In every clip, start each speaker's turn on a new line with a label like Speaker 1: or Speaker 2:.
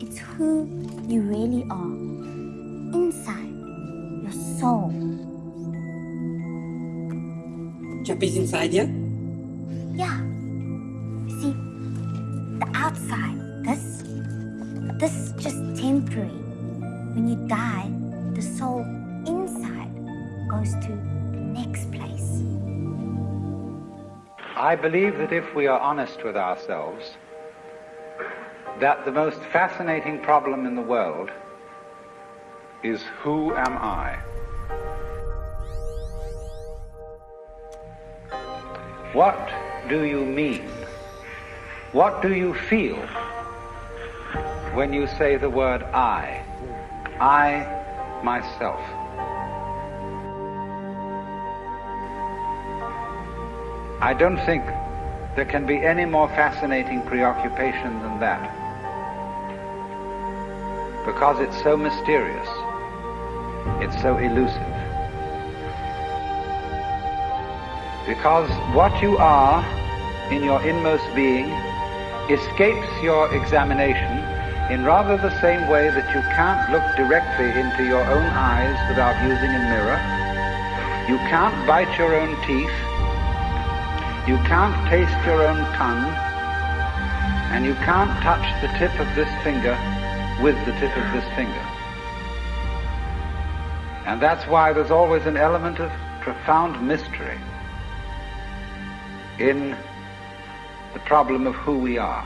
Speaker 1: It's who you really are. Inside, your soul.
Speaker 2: Chappie's inside you?
Speaker 1: Yeah. See, the outside, this, this is just temporary. When you die, the soul inside goes to the next place.
Speaker 3: I believe that if we are honest with ourselves, that the most fascinating problem in the world is who am I? What do you mean? What do you feel when you say the word I? I, myself. I don't think there can be any more fascinating preoccupation than that. Because it's so mysterious. It's so elusive. Because what you are in your inmost being escapes your examination in rather the same way that you can't look directly into your own eyes without using a mirror. You can't bite your own teeth. You can't taste your own tongue. And you can't touch the tip of this finger with the tip of this finger. And that's why there's always an element of profound mystery in the problem of who we are.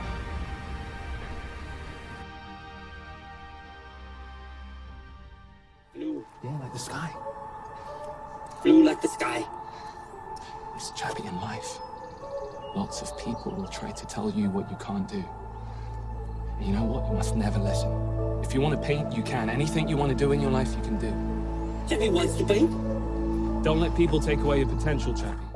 Speaker 2: Blue.
Speaker 4: Yeah, like the sky.
Speaker 2: Blue like the sky.
Speaker 4: It's Chappie in life. Lots of people will try to tell you what you can't do. And you know what? You must never listen. If you want to paint, you can. Anything you want to do in your life, you can do.
Speaker 2: Chappie wants to paint.
Speaker 4: Don't let people take away your potential, Chappie.